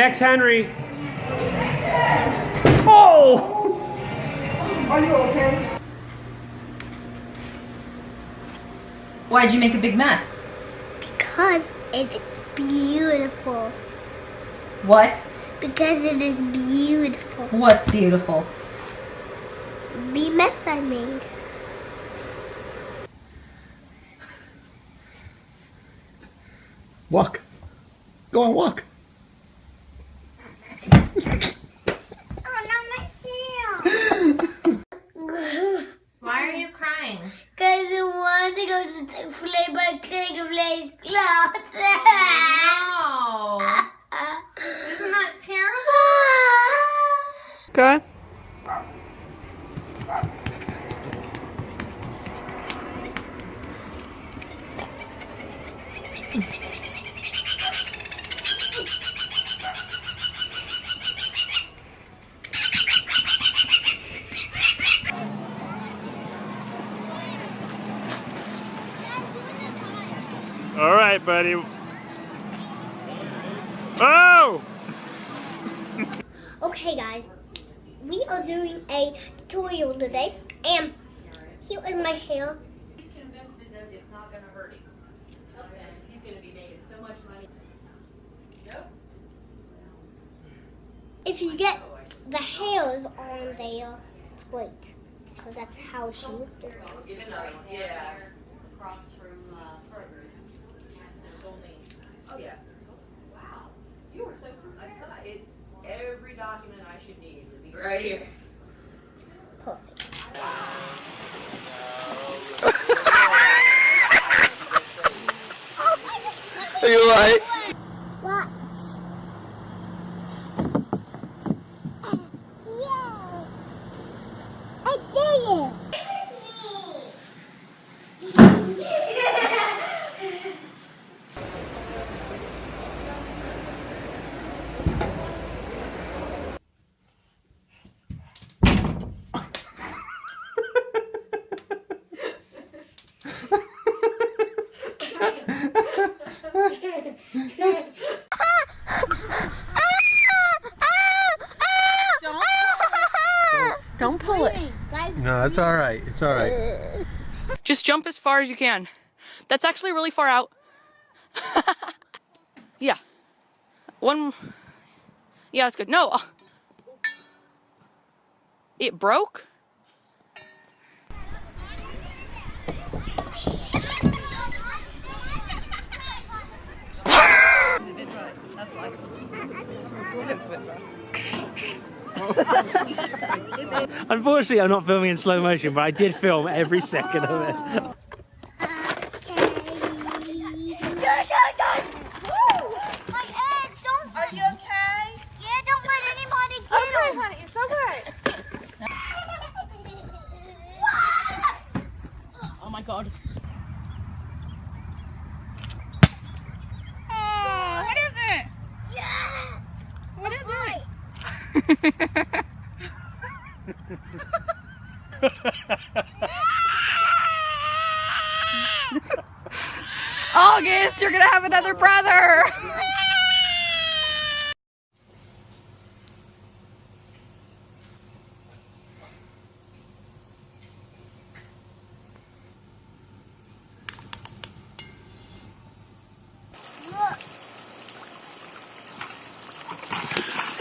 Max Henry. Oh! Are you okay? Why'd you make a big mess? Because it is beautiful. What? Because it is beautiful. What's beautiful? The mess I made. Walk. Go on, walk. Oh, not my hair. Why are you crying? Because I want go play to play clothes. No. Isn't that terrible? Okay. All right, buddy. Oh! Okay, guys, we are doing a tutorial today, and here is my hair. He's convinced that it's not going to hurt him. And he's going to be making so much money. Nope. If you get the hairs on there, it's great. So that's how she looked. Get it right. Yeah. Across from uh, Kroger. There's only. Oh yeah. Wow. You are so. I tell it's every document I should need would be right here. Perfect. Are you alright? What? Yeah. I did it. Don't pull it. No, it's alright. It's alright. Just jump as far as you can. That's actually really far out. yeah. One. Yeah, that's good. No. It broke? Unfortunately, I'm not filming in slow motion, but I did film every second of it. My egg, don't. Are you okay? Yeah, don't let anybody get okay, honey, it's okay. what? Oh my god. Oh, what is it? Yes. What is it? August, you're gonna have another brother!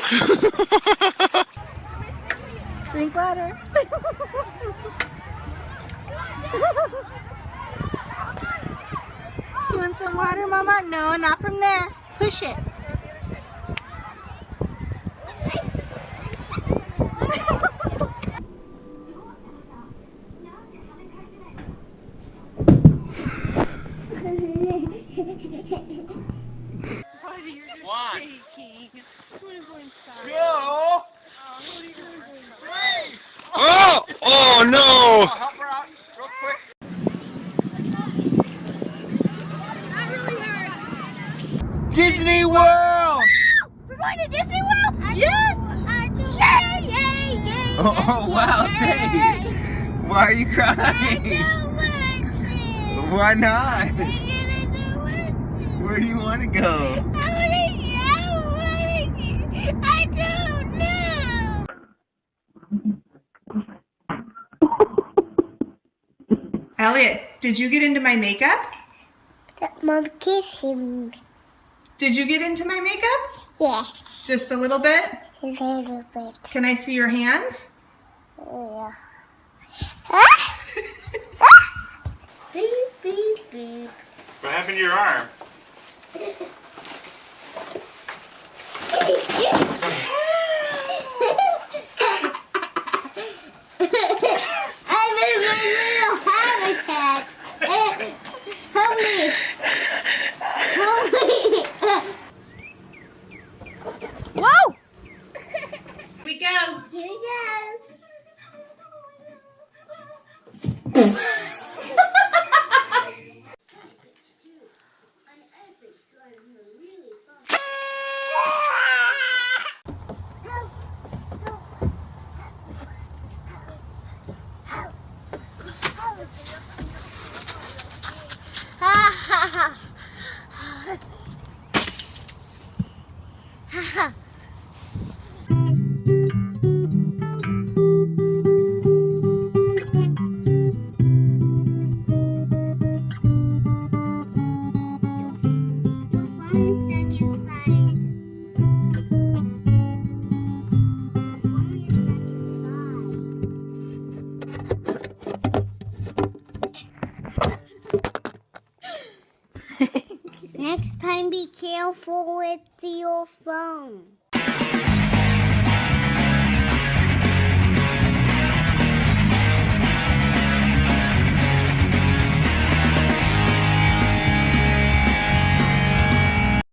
Drink water. you want some water, Mama? No, not from there. Push it. Oh! Oh no! Disney World! We're going to Disney World? Yes! Yay! Yay! Yay! Oh, wow, Dave! Why are you crying? I don't want it. Why not? We're gonna do it. Where do you want to go? I don't know. Elliot, did you get into my makeup? Mom kissing. Did you get into my makeup? Yes, Just a little bit? a little bit. Can I see your hands? Yeah. Ah! beep, beep, beep. What happened to your arm? boom. Careful with your phone.